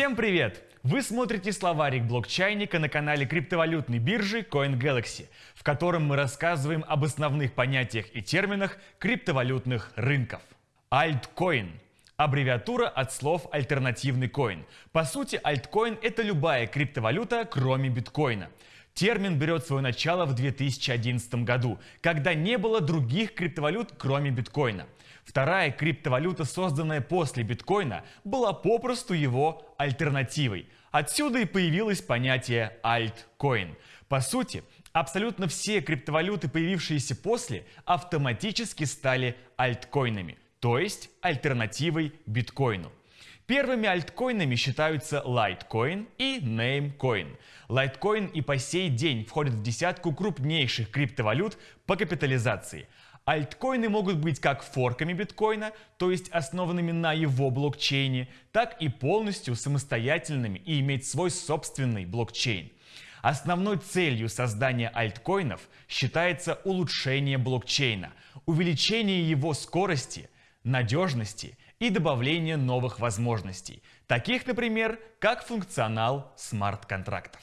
Всем привет! Вы смотрите словарик блокчайника на канале криптовалютной биржи CoinGalaxy, в котором мы рассказываем об основных понятиях и терминах криптовалютных рынков. Альткоин – аббревиатура от слов «альтернативный коин». По сути, альткоин – это любая криптовалюта, кроме биткоина. Термин берет свое начало в 2011 году, когда не было других криптовалют, кроме биткоина. Вторая криптовалюта, созданная после биткоина, была попросту его альтернативой. Отсюда и появилось понятие альткоин. По сути, абсолютно все криптовалюты, появившиеся после, автоматически стали альткоинами, то есть альтернативой биткоину. Первыми альткоинами считаются Litecoin и Namecoin. Litecoin и по сей день входит в десятку крупнейших криптовалют по капитализации. Альткоины могут быть как форками биткоина, то есть основанными на его блокчейне, так и полностью самостоятельными и иметь свой собственный блокчейн. Основной целью создания альткоинов считается улучшение блокчейна, увеличение его скорости, надежности и добавление новых возможностей, таких, например, как функционал смарт-контрактов.